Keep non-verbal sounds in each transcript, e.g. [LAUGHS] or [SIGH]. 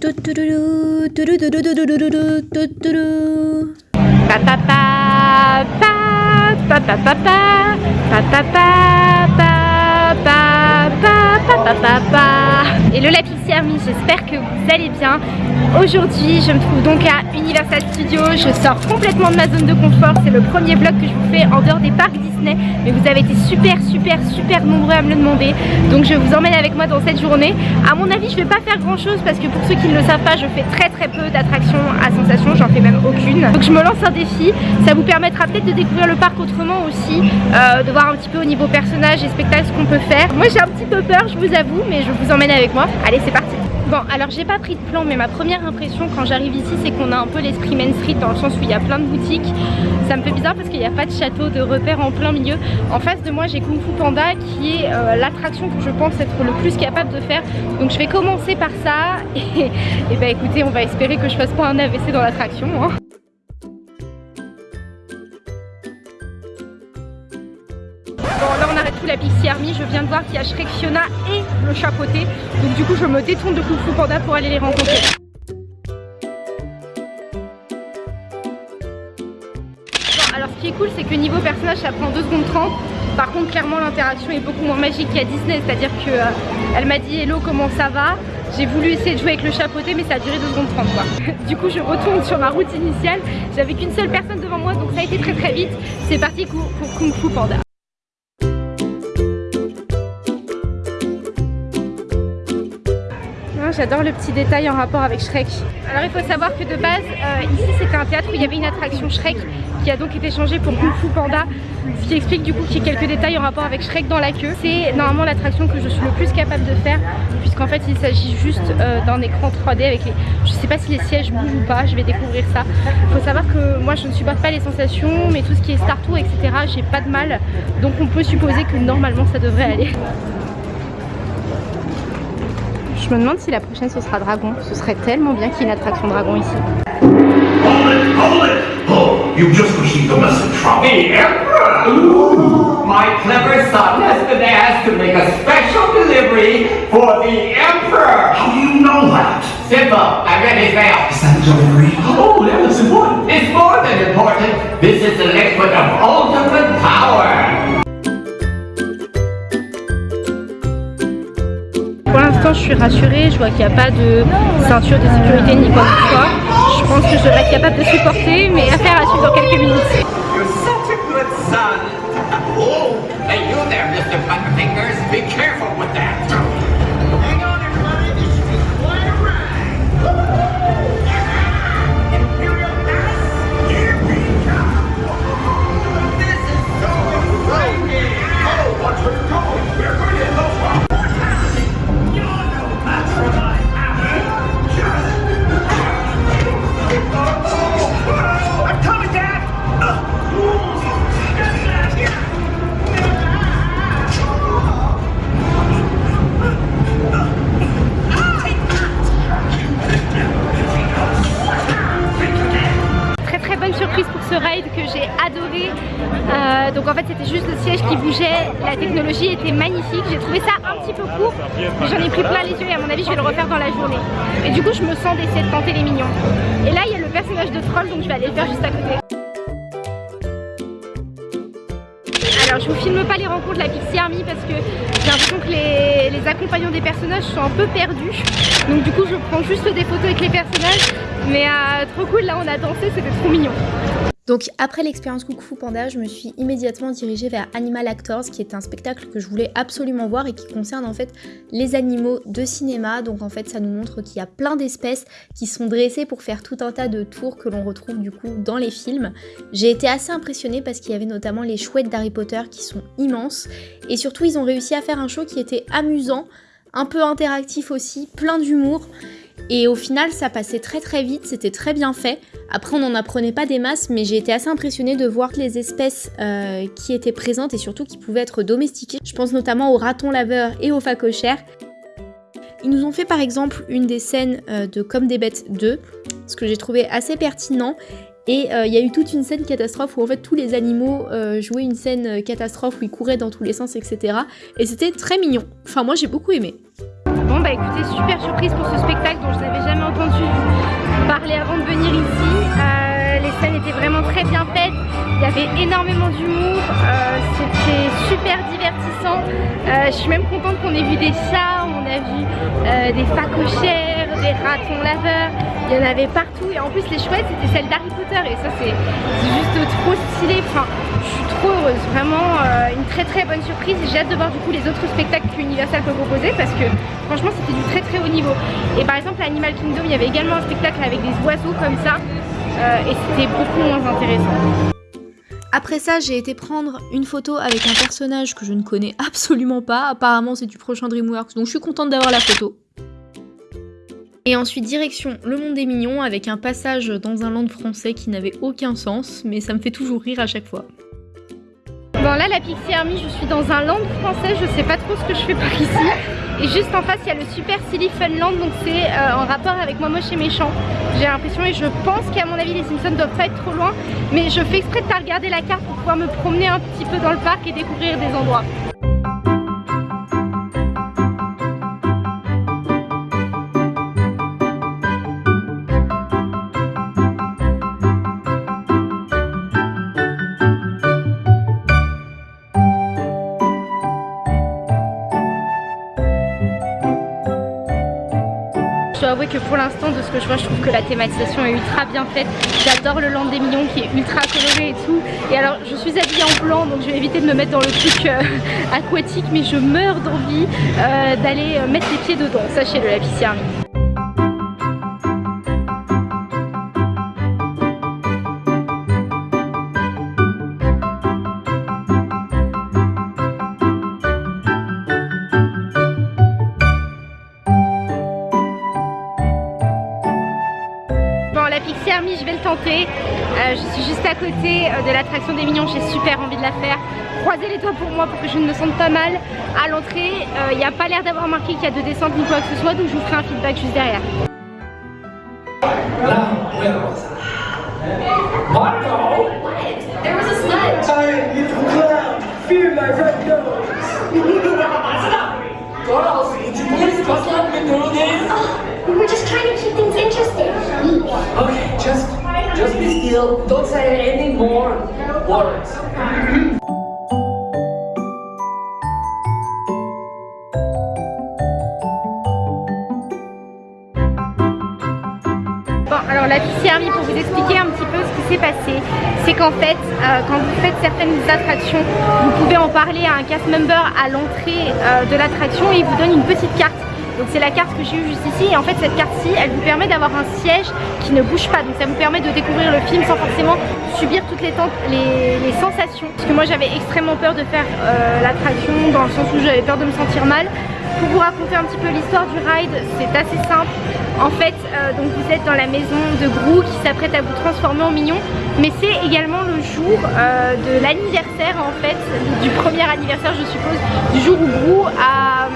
뚜뚜루루 뚜루두루두루루루 뚜뚜루. 따따따 따따따따 따따따따 따따따따 따따따따. Le Pixie Army, j'espère que vous allez bien. Aujourd'hui, je me trouve donc à Universal Studios. Je sors complètement de ma zone de confort. C'est le premier vlog que je vous fais en dehors des parcs Disney. Mais vous avez été super, super, super nombreux à me le demander. Donc je vous emmène avec moi dans cette journée. À mon avis, je vais pas faire grand chose parce que pour ceux qui ne le savent pas, je fais très très peu d'attractions à sensation. J'en fais même aucune. Donc je me lance un défi. Ça vous permettra peut-être de découvrir le parc autrement aussi. Euh, de voir un petit peu au niveau personnage et spectacle ce qu'on peut faire. Moi j'ai un petit peu peur, je vous avoue, mais je vous emmène avec moi. Allez, c'est parti Bon, alors j'ai pas pris de plan, mais ma première impression quand j'arrive ici, c'est qu'on a un peu l'esprit Main Street dans le sens où il y a plein de boutiques. Ça me fait bizarre parce qu'il n'y a pas de château, de repères en plein milieu. En face de moi, j'ai Kung Fu Panda qui est euh, l'attraction que je pense être le plus capable de faire. Donc je vais commencer par ça [LAUGHS] et, et bah écoutez, on va espérer que je fasse pas un AVC dans l'attraction. Hein. La Pixie Army. Je viens de voir qu'il y a Shrek, Fiona et le chapeauté. Donc du coup je me détourne de Kung Fu Panda pour aller les rencontrer. alors ce qui est cool c'est que niveau personnage ça prend 2 secondes 30 par contre clairement l'interaction est beaucoup moins magique qu'à Disney c'est à dire que euh, elle m'a dit hello comment ça va? J'ai voulu essayer de jouer avec le chapeauté mais ça a duré 2 secondes 30 quoi [LAUGHS] du coup je retourne sur ma route initiale j'avais qu'une seule personne devant moi donc ça a été très très vite c'est parti pour Kung Fu Panda j'adore le petit détail en rapport avec Shrek. Alors il faut savoir que de base, euh, ici c'était un théâtre où il y avait une attraction Shrek qui a donc été changée pour Kung Fu Panda. Ce qui explique du coup qu'il y a quelques détails en rapport avec Shrek dans la queue. C'est normalement l'attraction que je suis le plus capable de faire puisqu'en fait il s'agit juste euh, d'un écran 3D avec les... Je sais pas si les sièges bougent ou pas, je vais découvrir ça. Il faut savoir que moi je ne supporte pas les sensations mais tout ce qui est Star Tour etc j'ai pas de mal. Donc on peut supposer que normalement ça devrait aller. Je me demande si la prochaine ce sera dragon. Ce serait tellement bien qu'il y ait une attraction dragon ici. Hold it, hold it. Oh, you just received a message from the Emperor. Ooh, my clever son has been asked to make a special delivery for the Emperor. How do you know that? Simple. I read his mail. Is that a delivery? Oh, that looks important. It's more than important. This is the je suis rassurée, je vois qu'il n'y a pas de ceinture de sécurité ni quoi que ce soit. Je pense que je devrais être capable de supporter, mais affaire à suivre dans quelques minutes. donc j'en ai pris plein les yeux et à mon avis je vais le refaire dans la journée. Et du coup je me sens d'essayer de tenter les mignons. Et là il y a le personnage de troll donc je vais aller le faire juste à côté. Alors je vous filme pas les rencontres de la Pixie Army parce que j'ai l'impression que les, accompagnants des personnages sont un peu perdus Donc du coup je prends juste des photos avec les personnages Mais euh, trop cool là on a dansé c'était trop mignon donc après l'expérience Fu Panda, je me suis immédiatement dirigée vers Animal Actors qui est un spectacle que je voulais absolument voir et qui concerne en fait les animaux de cinéma. Donc en fait ça nous montre qu'il y a plein d'espèces qui sont dressées pour faire tout un tas de tours que l'on retrouve du coup dans les films. J'ai été assez impressionnée parce qu'il y avait notamment les chouettes d'Harry Potter qui sont immenses et surtout ils ont réussi à faire un show qui était amusant, un peu interactif aussi, plein d'humour. Et au final, ça passait très très vite, c'était très bien fait. Après, on n'en apprenait pas des masses, mais j'ai été assez impressionnée de voir les espèces euh, qui étaient présentes et surtout qui pouvaient être domestiquées. Je pense notamment aux ratons laveurs et aux phacochères. Ils nous ont fait par exemple une des scènes euh, de Comme des bêtes 2, ce que j'ai trouvé assez pertinent. Et euh, il y a eu toute une scène catastrophe où en fait tous les animaux jouaient une scène catastrophe où ils couraient dans tous les sens, etc. Et c'était très mignon. Enfin moi j'ai beaucoup aimé. Bon bah écoutez, super surprise pour ce spectacle dont je n'avais jamais entendu parler avant de venir ici. Euh, les scènes étaient vraiment très bien faites, il y avait énormément d'humour, euh, c'était super divertissant. Euh, je suis même contente qu'on ait vu des chats, on a vu des facochets, des ratons laveurs, il y en avait partout. Et en plus les chouettes c'était celle d'Harry Potter. Et ça c'est juste trop stylé, enfin je suis trop heureuse, vraiment une très très bonne surprise. J'ai hâte de voir du coup les autres spectacles qu'Universal peut proposer parce que franchement c'était du très très haut niveau. Et par exemple à Animal Kingdom il y avait également un spectacle avec des oiseaux comme ça. Et c'était beaucoup moins intéressant. Après ça, j'ai été prendre une photo avec un personnage que je ne connais absolument pas. Apparemment, c'est du prochain DreamWorks, donc je suis contente d'avoir la photo. Et ensuite, direction Le Monde des Mignons avec un passage dans un land français qui n'avait aucun sens, mais ça me fait toujours rire à chaque fois. Bon là la Pixie Army je suis dans un land français, je sais pas trop ce que je fais par ici. Et juste en face il y a le Super Silly Funland donc c'est euh, en rapport avec Moi Moche et Méchant. J'ai l'impression et je pense qu'à mon avis les Simpsons doivent pas être trop loin Mais je fais exprès de pas regarder la carte pour pouvoir me promener un petit peu dans le parc et découvrir des endroits que pour l'instant de ce que je vois je trouve que la thématisation est ultra bien faite. J'adore le land des millions qui est ultra coloré et tout. Et alors je suis habillée en blanc donc je vais éviter de me mettre dans le truc euh, [LAUGHS] aquatique mais je meurs d'envie euh, d'aller euh, mettre les pieds dedans. Sachez-le la piscine Euh, je suis juste à côté euh, de l'attraction des mignons, j'ai super envie de la faire. Croisez les doigts pour moi pour que je ne me sente pas mal. À l'entrée, euh, il n'y a pas l'air d'avoir marqué qu'il y a de descente ni quoi que ce soit, donc je vous ferai un feedback juste derrière. We were just trying to keep things interesting. Don't say any more words. Bon, alors la Army, pour vous expliquer un petit peu ce qui s'est passé, c'est qu'en fait, euh, quand vous faites certaines attractions, vous pouvez en parler à un cast member à l'entrée euh, de l'attraction et il vous donne une petite carte donc c'est la carte que j'ai eue juste ici. Et en fait cette carte-ci elle vous permet d'avoir un siège qui ne bouge pas. Donc ça vous permet de découvrir le film sans forcément subir toutes les, les, sensations. Parce que moi j'avais extrêmement peur de faire euh, l'attraction dans le sens où j'avais peur de me sentir mal. Pour vous raconter un petit peu l'histoire du ride c'est assez simple. En fait euh, donc vous êtes dans la maison de Grou qui s'apprête à vous transformer en mignon. Mais c'est également le jour euh, de l'anniversaire en fait du premier anniversaire je suppose du jour où Grou a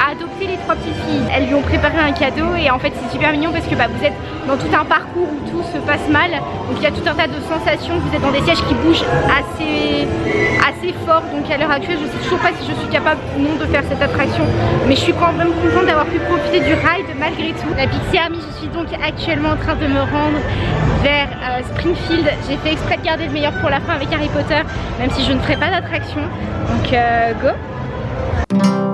a adopté les trois petites filles. Elles lui ont préparé un cadeau et en fait c'est super mignon parce que bah, vous êtes dans tout un parcours où tout se passe mal. Donc il y a tout un tas de sensations, vous êtes dans des sièges qui bougent assez, assez fort. Donc à l'heure actuelle je sais toujours pas si je suis capable ou non de faire cette attraction. Mais je suis quand même contente d'avoir pu profiter du ride malgré tout. La Pixie Army, je suis donc actuellement en train de me rendre vers euh, Springfield. J'ai fait exprès de garder le meilleur pour la fin avec Harry Potter, même si je ne ferai pas d'attraction. Donc euh, go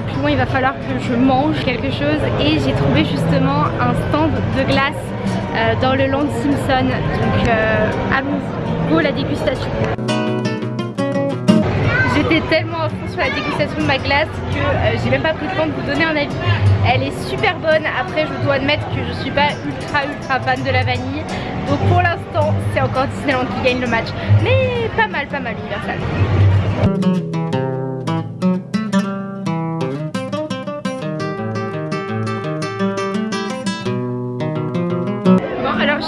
plus loin il va falloir que je mange quelque chose et j'ai trouvé justement un stand de glace euh, dans le Land Simpson. Donc euh, allons-y, la dégustation. J'étais tellement à fond sur la dégustation de ma glace que euh, j'ai même pas pris le temps de vous donner un avis. Elle est super bonne, après je dois admettre que je suis pas ultra ultra fan de la vanille donc pour l'instant c'est encore Disneyland qui gagne le match mais pas mal pas mal Universal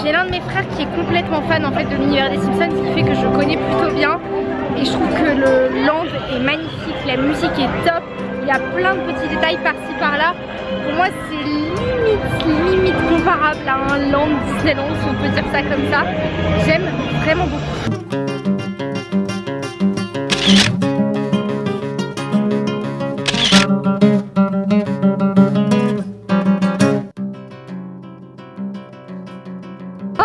j'ai l'un de mes frères qui est complètement fan en fait de l'univers des Simpsons, ce qui fait que je connais plutôt bien. Et je trouve que le land est magnifique, la musique est top, il y a plein de petits détails par-ci par-là. Pour moi c'est limite, plein land Disneyland, si on peut dire ça comme ça. J'aime vraiment beaucoup. Oh,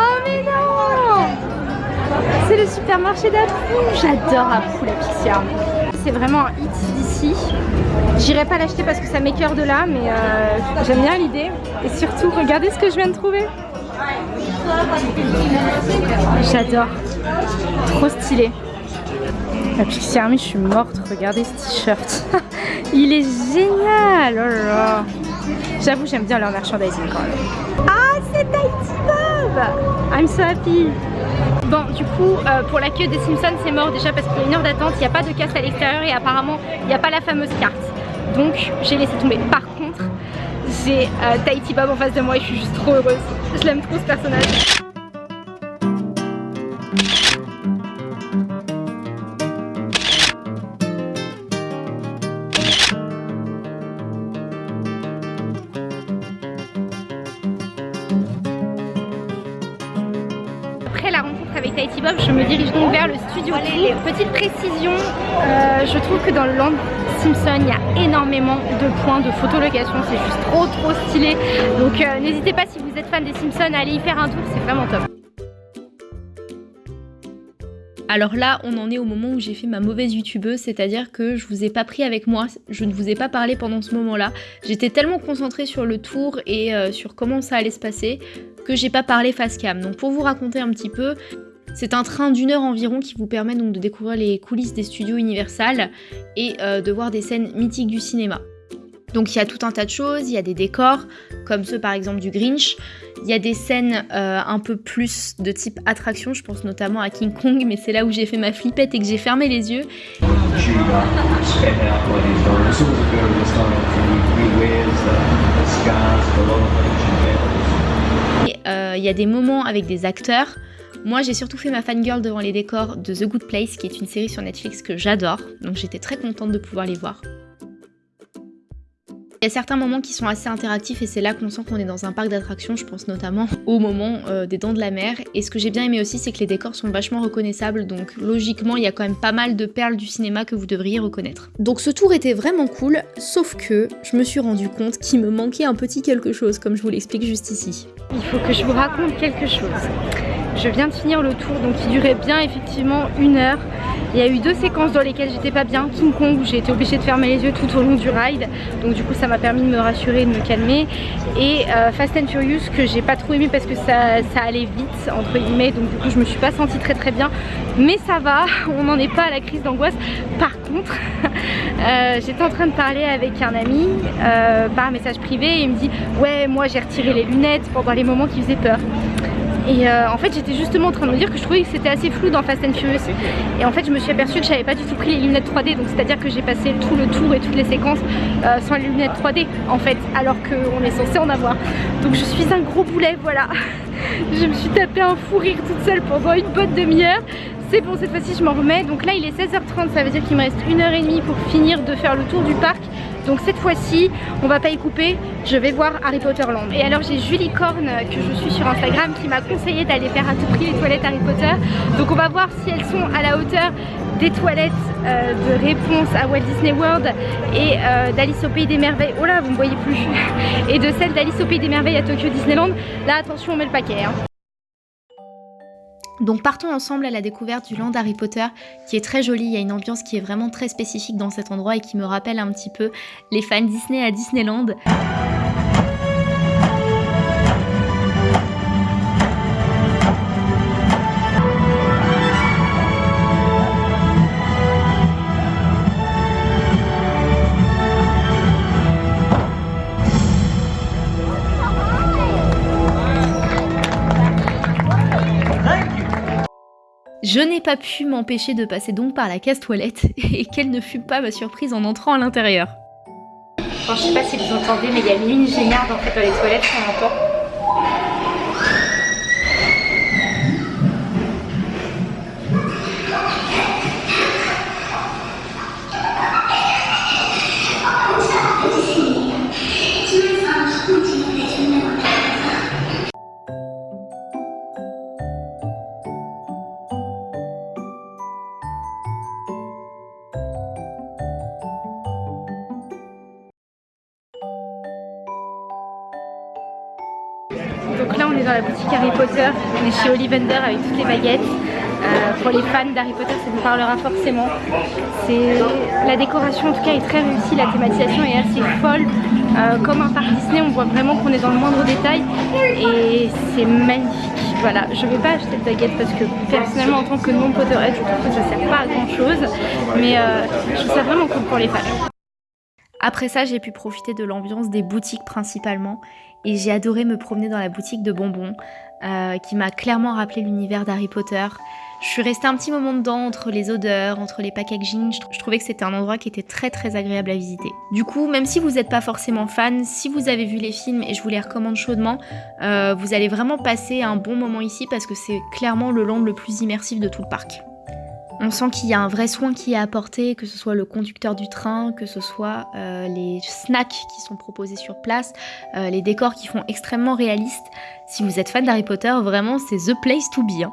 c'est le supermarché d'Apu. J'adore Apu, la Pixie c'est vraiment un hit d'ici. J'irai pas l'acheter parce que ça m'écœure de là, mais euh, j'aime bien l'idée. Et surtout, regardez ce que je viens de trouver. J'adore. Trop stylé. La Pixie Army, je suis morte. Regardez ce t-shirt. [LAUGHS] Il est génial. Oh J'avoue, j'aime bien leur merchandising quand même. Ah, c'est Tahiti I'm so happy Bon, du coup, euh, pour la queue des Simpsons, c'est mort déjà parce qu'il y a une heure d'attente, il n'y a pas de casse à l'extérieur et apparemment, il n'y a pas la fameuse carte. Donc, j'ai laissé tomber. Par contre, j'ai euh, Tahiti Bob en face de moi et je suis juste trop heureuse. Je l'aime trop ce personnage. Je me dirige donc vers le studio. Petite précision, euh, je trouve que dans le Land Simpson, il y a énormément de points de photolocation, c'est juste trop trop stylé. Donc euh, n'hésitez pas si vous êtes fan des Simpsons à aller y faire un tour, c'est vraiment top. Alors là, on en est au moment où j'ai fait ma mauvaise youtubeuse, c'est-à-dire que je vous ai pas pris avec moi, je ne vous ai pas parlé pendant ce moment-là. J'étais tellement concentrée sur le tour et euh, sur comment ça allait se passer que j'ai pas parlé face cam. Donc pour vous raconter un petit peu, c'est un train d'une heure environ qui vous permet donc de découvrir les coulisses des studios Universal et euh, de voir des scènes mythiques du cinéma. Donc il y a tout un tas de choses, il y a des décors, comme ceux par exemple du Grinch, il y a des scènes euh, un peu plus de type attraction, je pense notamment à King Kong, mais c'est là où j'ai fait ma flippette et que j'ai fermé les yeux. Euh, il y a des moments avec des acteurs, moi, j'ai surtout fait ma fangirl devant les décors de The Good Place, qui est une série sur Netflix que j'adore, donc j'étais très contente de pouvoir les voir. Il y a certains moments qui sont assez interactifs et c'est là qu'on sent qu'on est dans un parc d'attractions, je pense notamment [LAUGHS] au moment euh, des dents de la mer. Et ce que j'ai bien aimé aussi, c'est que les décors sont vachement reconnaissables, donc logiquement, il y a quand même pas mal de perles du cinéma que vous devriez reconnaître. Donc ce tour était vraiment cool, sauf que je me suis rendu compte qu'il me manquait un petit quelque chose, comme je vous l'explique juste ici. Il faut que je vous raconte quelque chose. Je viens de finir le tour, donc il durait bien effectivement une heure. Il y a eu deux séquences dans lesquelles j'étais pas bien. King Kong où j'ai été obligée de fermer les yeux tout au long du ride. Donc du coup ça m'a permis de me rassurer et de me calmer. Et euh, Fast and Furious que j'ai pas trop aimé parce que ça, allait vite entre guillemets. Donc du coup je me suis pas sentie très très bien. Mais ça va, [LAUGHS] on n'en est pas à la crise d'angoisse. Par contre, [LAUGHS] euh, j'étais en train de parler avec un ami euh, par message privé et il me dit ouais moi j'ai retiré les lunettes pendant les moments qui faisaient peur. Et euh, en fait j'étais justement en train de me dire que je trouvais que c'était assez flou dans Fast and Furious. Et en fait je me suis aperçue que j'avais pas du tout pris les lunettes 3D Donc c'est à dire que j'ai passé tout le tour et toutes les séquences euh, sans les lunettes 3D en fait Alors qu'on est censé en avoir. Donc je suis un gros boulet voilà. [LAUGHS] Je me suis tapé un fou rire toute seule pendant une bonne demi-heure. C'est bon cette fois-ci je m'en remets. Donc là il est 16h30 ça veut dire qu'il me reste une heure et demie pour finir de faire le tour du parc donc cette fois-ci, on va pas y couper, je vais voir Harry Potter Land. Et alors j'ai Julie Korn, que je suis sur Instagram, qui m'a conseillé d'aller faire à tout prix les toilettes Harry Potter. Donc on va voir si elles sont à la hauteur des toilettes euh, de réponse à Walt Disney World et euh, d'Alice au Pays des Merveilles. Oh là, vous me voyez plus. [LAUGHS] et de celle d'Alice au Pays des Merveilles à Tokyo Disneyland. Là, attention, on met le paquet. Hein. Donc partons ensemble à la découverte du land Harry Potter qui est très joli, il y a une ambiance qui est vraiment très spécifique dans cet endroit et qui me rappelle un petit peu les fans Disney à Disneyland. Je n'ai pas pu m'empêcher de passer donc par la casse toilette [LAUGHS] et quelle ne fut pas ma surprise en entrant à l'intérieur. je sais pas si vous entendez mais il y a une géniarde en fait dans les toilettes, on entend. Chez Ollivander avec toutes les baguettes. pour les fans d'Harry Potter, ça vous parlera forcément. La décoration en tout cas est très réussie, la thématisation est assez folle. comme un parc Disney, on voit vraiment qu'on est dans le moindre détail et c'est magnifique. Voilà, je vais pas acheter de baguette parce que personnellement en tant que non Potterhead, je trouve que ça sert pas à grand chose. Mais je trouve ça vraiment cool pour les fans. Après ça, j'ai pu profiter de l'ambiance des boutiques principalement et j'ai adoré me promener dans la boutique de bonbons euh, qui m'a clairement rappelé l'univers d'Harry Potter. Je suis restée un petit moment dedans entre les odeurs, entre les packaging. Je trouvais que c'était un endroit qui était très très agréable à visiter. Du coup, même si vous n'êtes pas forcément fan, si vous avez vu les films et je vous les recommande chaudement, euh, vous allez vraiment passer un bon moment ici parce que c'est clairement le land le plus immersif de tout le parc. On sent qu'il y a un vrai soin qui est apporté, que ce soit le conducteur du train, que ce soit euh, les snacks qui sont proposés sur place, euh, les décors qui font extrêmement réalistes. Si vous êtes fan d'Harry Potter, vraiment c'est the place to be. Hein.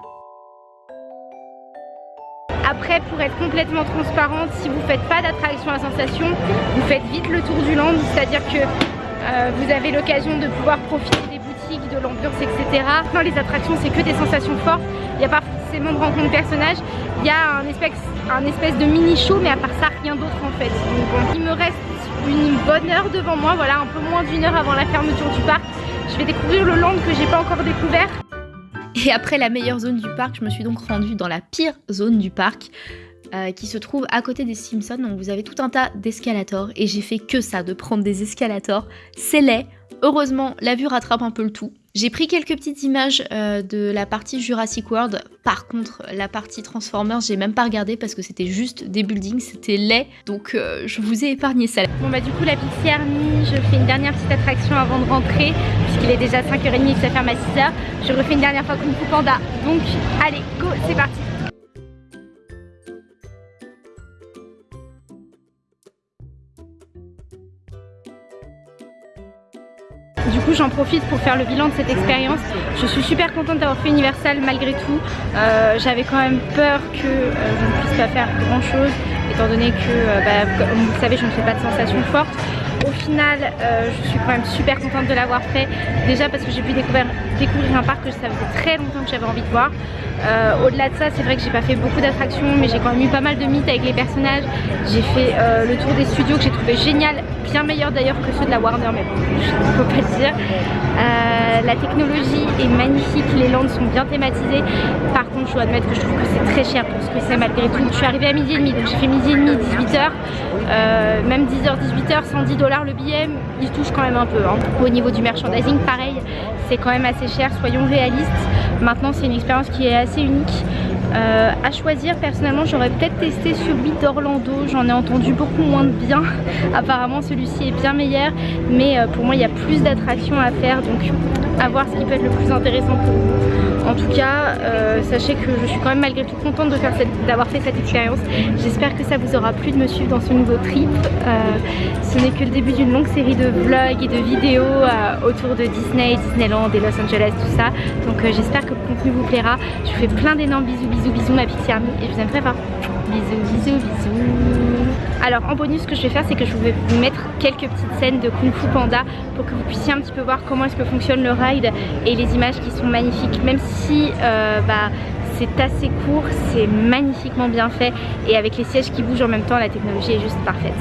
Après, pour être complètement transparente, si vous faites pas d'attraction à sensation, vous faites vite le tour du land, c'est-à-dire que euh, vous avez l'occasion de pouvoir profiter des boutiques, de l'ambiance, etc. Dans les attractions, c'est que des sensations fortes. Il n'y a pas forcément de rencontre de personnages. Il y a un espèce, un espèce de mini show, mais à part ça, rien d'autre en fait. il me reste une bonne heure devant moi, voilà, un peu moins d'une heure avant la fermeture du parc. Je vais découvrir le land que j'ai pas encore découvert. Et après la meilleure zone du parc, je me suis donc rendue dans la pire zone du parc. Euh, qui se trouve à côté des Simpsons. Donc vous avez tout un tas d'escalators et j'ai fait que ça, de prendre des escalators. C'est laid. Heureusement, la vue rattrape un peu le tout. J'ai pris quelques petites images euh, de la partie Jurassic World. Par contre, la partie Transformers, j'ai même pas regardé parce que c'était juste des buildings, c'était laid. Donc euh, je vous ai épargné ça. Bon bah du coup la Pixie Army, je fais une dernière petite attraction avant de rentrer puisqu'il est déjà 5h30 et ça ferme à 6h. Je refais une dernière fois Kung Fu Panda. Donc allez, go, c'est parti j'en profite pour faire le bilan de cette expérience. Je suis super contente d'avoir fait Universal malgré tout. Euh, j'avais quand même peur que euh, je ne puisse pas faire grand chose étant donné que, euh, bah, comme vous le savez, je ne fais pas de sensations fortes. Au final, je suis quand même super contente de l'avoir fait. Déjà parce que j'ai pu découvrir, un parc que ça faisait très longtemps que j'avais envie de voir. Au-delà de ça, c'est vrai que j'ai pas fait beaucoup d'attractions, mais j'ai quand même eu pas mal de mythes avec les personnages. J'ai fait le tour des studios que j'ai trouvé génial, bien meilleur d'ailleurs que ceux de la Warner, mais bon, je ne peux pas le dire. Euh, la technologie est magnifique, les landes sont bien thématisées. Par contre, je dois admettre que je trouve que c'est très cher pour ce que c'est malgré tout. Je suis arrivée à midi et demi, donc j'ai fait midi et demi, 18h. même 10h, 18h, 110 dollars le billet, il touche quand même un peu. Hein. Au niveau du merchandising, pareil, c'est quand même assez cher, soyons réalistes. Maintenant, c'est une expérience qui est assez unique. Euh, à choisir, personnellement, j'aurais peut-être testé celui d'Orlando. J'en ai entendu beaucoup moins de bien. [LAUGHS] Apparemment, celui-ci est bien meilleur. Mais euh, pour moi, il y a plus d'attractions à faire. Donc, à voir ce qui peut être le plus intéressant pour vous. En tout cas, euh, sachez que je suis quand même malgré tout contente d'avoir fait cette expérience. J'espère que ça vous aura plu de me suivre dans ce nouveau trip. ce n'est que le début d'une longue série de vlogs et de vidéos autour de Disney, Disneyland et Los Angeles, tout ça. Donc, j'espère que le contenu vous plaira. Je vous fais plein d'énormes bisous bisous bisous ma Pixie Army et je vous aime très fort. Bisous bisous bisous. Alors en bonus ce que je vais faire c'est que je vais vous mettre quelques petites scènes de Kung Fu Panda pour que vous puissiez un petit peu voir comment est-ce que fonctionne le ride et les images qui sont magnifiques. Même si euh, bah, c'est assez court, c'est magnifiquement bien fait et avec les sièges qui bougent en même temps la technologie est juste parfaite.